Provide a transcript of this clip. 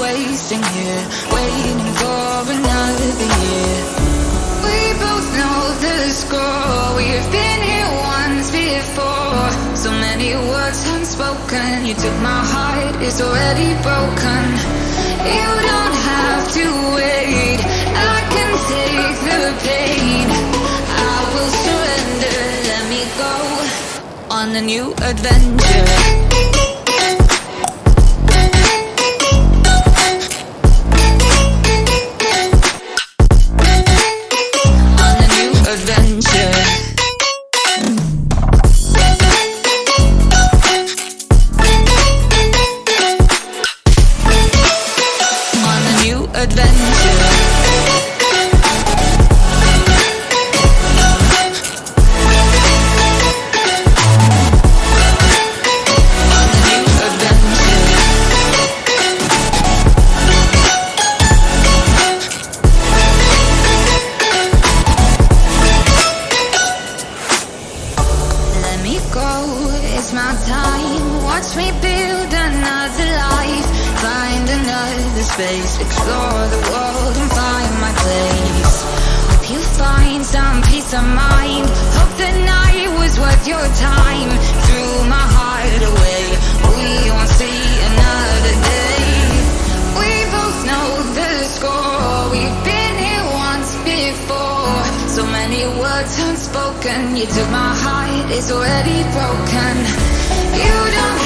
wasting here Waiting for another year. We both know the score We've been here once before. So many words unspoken You took my heart, it's already broken. You don't have to wait I can take the pain. I will surrender, let me go On a new adventure Explore the world and find my place. Hope you find some peace of mind. Hope the night was worth your time. Threw my heart away. We won't see another day. We both know the score. We've been here once before. So many words unspoken. You took my heart, it's already broken. You don't